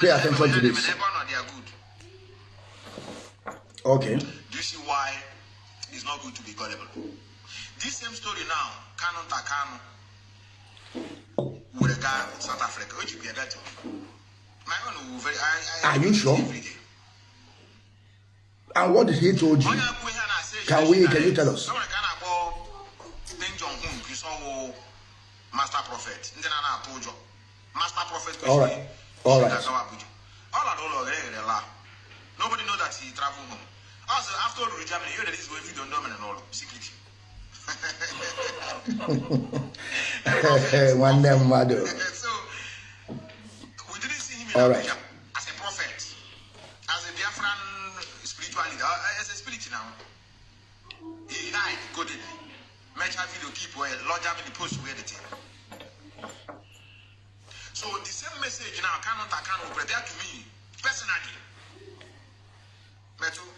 Pay attention to this. Okay. Do you see why it's not good to be gullible? This same story now, Kanu Takano, with a guy in South Africa, which you be a better. My own will very. I, I, Are you sure? every day. And what did he told you? Can we- can you tell us? Prophet master prophet All right. All right. All I All know la. Nobody know that he travel home. Also, after all, Germany, you know this way if you don't know and all Secretly. One damn mother. So we didn't see him in all right. Account will prepare to me personally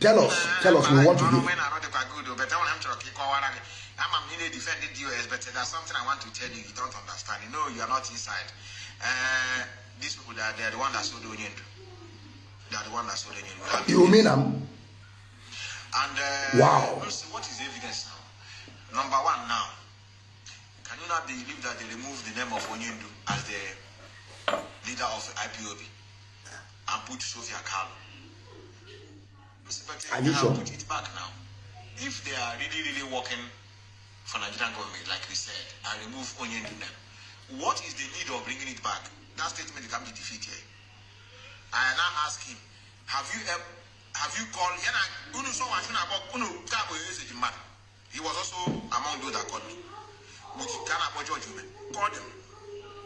Tell us, eh, tell us, we want to hear. when I wrote the good, but I want him to keep going. I'm a mini defended US, but there's something I want to tell you. You don't understand. You know, you are not inside. Uh, these people, are, they are the one that sold the onion. They are the one that sold the onion. You mean am? and uh, Wow. what is the evidence now? Number one now. Can you not believe that they removed the name of Onyindu as the leader of IPOB and put? Mr. Pete, Are you sure? Put it back now. If they are really, really working for Nigerian government, like we said, and remove Onyendu name, what is the need of bringing it back? That statement can be defeated. I now ask him, have you ever, have you called? Unu so wa unu kabo message man. He was also among those that called me. But you cannot about George. Call them.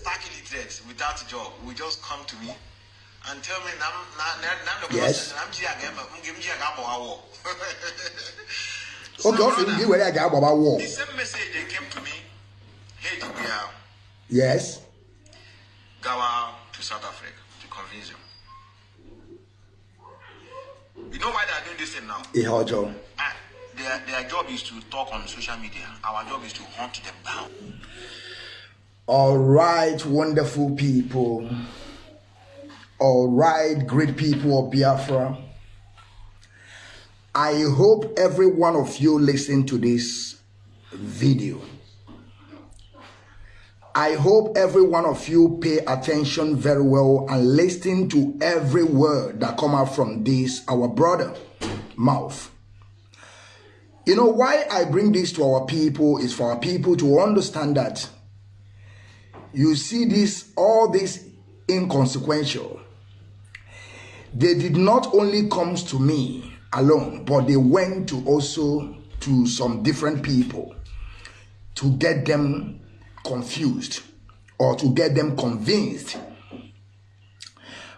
stark illiterate without a job will just come to me and tell me, "Nam, na, na, na, Yes. I'm Jia Gamba, I'm Jia Gamba, Awo." Okay, okay, brother, give where I got about war. the same message they came to me, hey, we are Yes. Gawa to South Africa to convince them. You know why they are doing this thing now? Ihojo. Ah, their, their job is to talk on social media. Our job is to hunt them down. All right, wonderful people. All right, great people of Biafra. I hope every one of you listen to this video. I hope every one of you pay attention very well and listen to every word that come out from this our brother mouth. You know why I bring this to our people is for our people to understand that you see this all this inconsequential. They did not only comes to me alone but they went to also to some different people to get them confused or to get them convinced.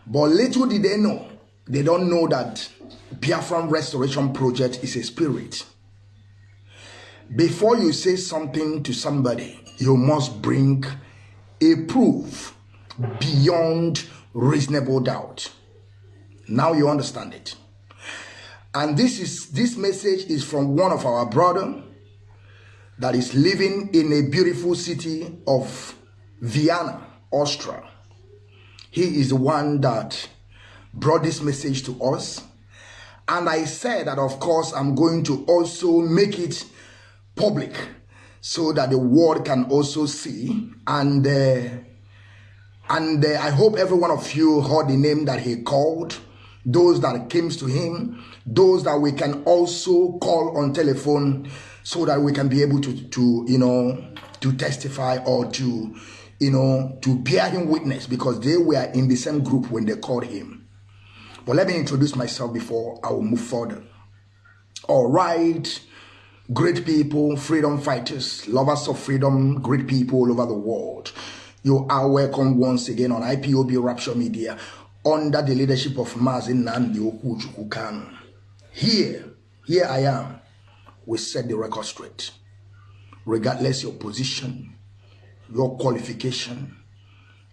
But little did they know they don't know that biafran restoration project is a spirit. Before you say something to somebody, you must bring a proof beyond reasonable doubt. Now you understand it. And this is this message is from one of our brother that is living in a beautiful city of Vienna, Austria. He is the one that brought this message to us. And I said that, of course, I'm going to also make it public so that the world can also see. And uh, and uh, I hope every one of you heard the name that he called, those that came to him, those that we can also call on telephone so that we can be able to, to you know, to testify or to, you know, to bear him witness because they were in the same group when they called him. But let me introduce myself before I will move further. All right, great people, freedom fighters, lovers of freedom, great people all over the world. You are welcome once again on IPOB Rapture Media. under the leadership of Mazin Nnamdi Okuchukwu Kanu. Here, here I am. We set the record straight. Regardless your position, your qualification,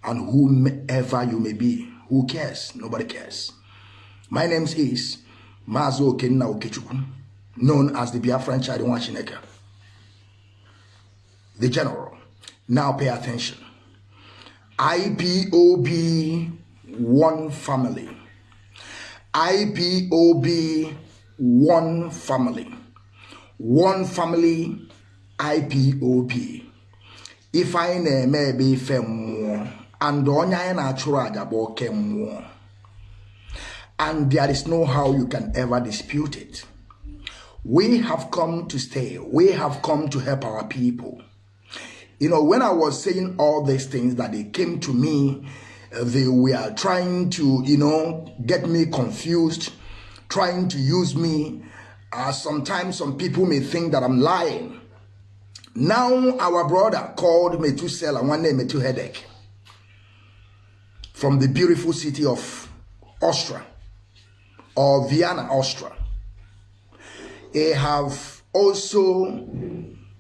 and whomever you may be. Who cares? Nobody cares. My name is Mazo Okenna Okechukwu, known as the Biafran Chadiwan Chineke. The general. Now pay attention. IPOB one family. IPOB one family. One family IPOB. If I ebe ife mmụọ and anyị na-achụrụ aja bụ and there is no how you can ever dispute it. We have come to stay. We have come to help our people. You know, when I was saying all these things that they came to me, they were trying to, you know, get me confused, trying to use me. Uh, sometimes some people may think that I'm lying. Now our brother called Methuselah, one name Methu Headache, from the beautiful city of Austria or Vienna, Austria. They have also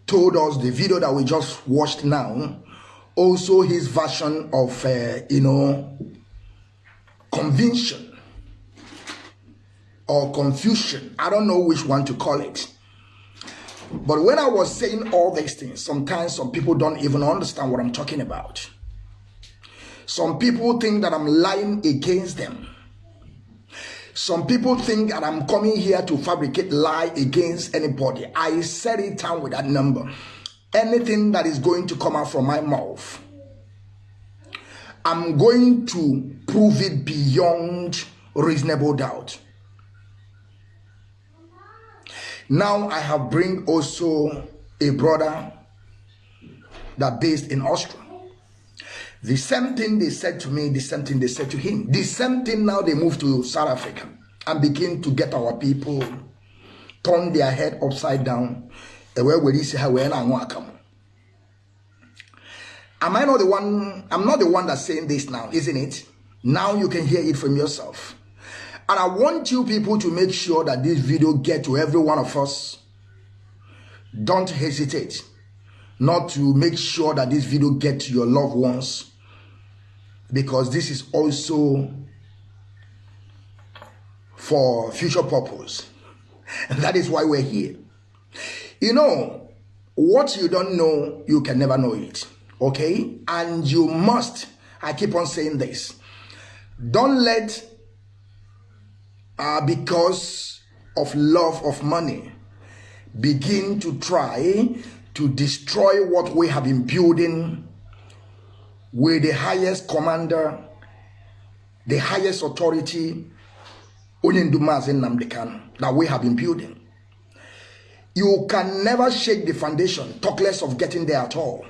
told us the video that we just watched now, also his version of, uh, you know, convention or confusion. I don't know which one to call it. But when I was saying all these things, sometimes some people don't even understand what I'm talking about. Some people think that I'm lying against them. Some people think that I'm coming here to fabricate lie against anybody. I said it down with that number. Anything that is going to come out from my mouth, I'm going to prove it beyond reasonable doubt. Now I have bring also a brother that based in Austria. The same thing they said to me, the same thing they said to him. The same thing now they moved to South Africa and begin to get our people turn their head upside down. Am I not the one? I'm not the one that's saying this now, isn't it? Now you can hear it from yourself. And I want you people to make sure that this video get to every one of us. Don't hesitate not to make sure that this video get to your loved ones because this is also for future purpose. And that is why we're here. You know, what you don't know, you can never know it. Okay? And you must, I keep on saying this, don't let, uh, because of love of money, begin to try to destroy what we have been building with the highest commander, the highest authority, that we have been building. You can never shake the foundation, talk less of getting there at all.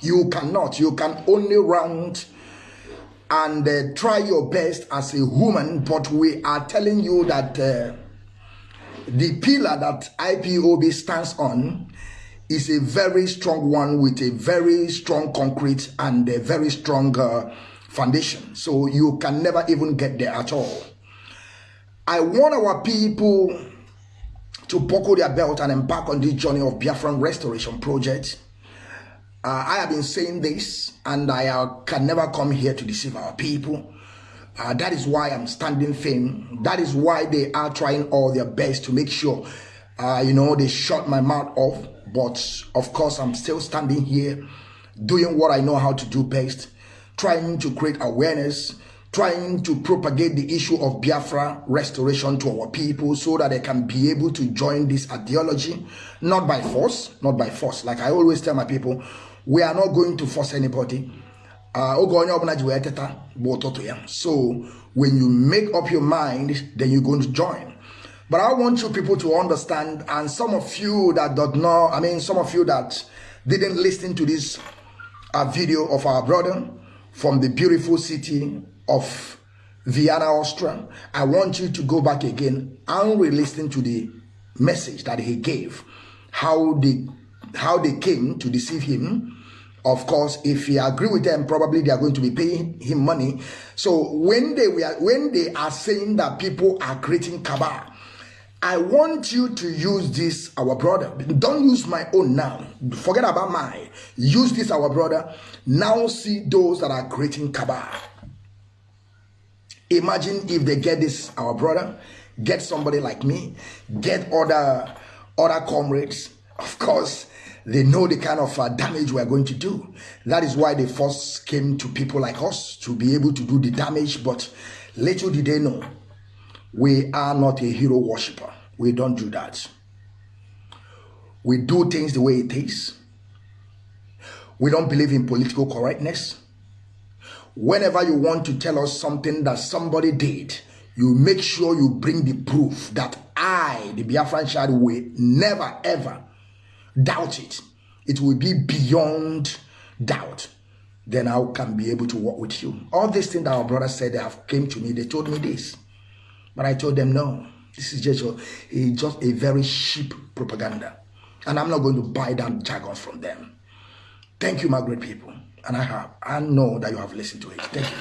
You cannot. You can only round and uh, try your best as a human, but we are telling you that uh, the pillar that IPOB stands on is a very strong one with a very strong concrete and a very strong uh, foundation. So you can never even get there at all. I want our people to buckle their belt and embark on this journey of Biafran Restoration Project. Uh, I have been saying this and I uh, can never come here to deceive our people. Uh, that is why I'm standing firm. That is why they are trying all their best to make sure, uh, you know, they shut my mouth off but of course, I'm still standing here doing what I know how to do best, trying to create awareness, trying to propagate the issue of Biafra restoration to our people so that they can be able to join this ideology, not by force, not by force. Like I always tell my people, we are not going to force anybody. Uh, so when you make up your mind, then you're going to join. But I want you people to understand, and some of you that don't know, I mean, some of you that didn't listen to this uh, video of our brother from the beautiful city of Vienna, Austria, I want you to go back again and re-listen to the message that he gave, how they, how they came to deceive him, Of course, if he agree with them, probably they are going to be paying him money. So when they were when they are saying that people are creating cabal, I want you to use this, our brother. Don't use my own now. Forget about mine. Use this, our brother. Now see those that are creating cabal. Imagine if they get this, our brother, get somebody like me, get other other comrades. Of course, they know the kind of uh, damage we are going to do. That is why they first came to people like us to be able to do the damage. But little did they know we are not a hero worshiper. We don't do that. We do things the way it is. We don't believe in political correctness. Whenever you want to tell us something that somebody did, you make sure you bring the proof that I, the Biafran child, will never ever doubt it. It will be beyond doubt. Then I can be able to work with you. All these things that our brother said, they have came to me. They told me this. But I told them, no, this is just a, just a very cheap propaganda. And I'm not going to buy that jargon from them. Thank you, my great people. And I have, I know that you have listened to it. Thank you.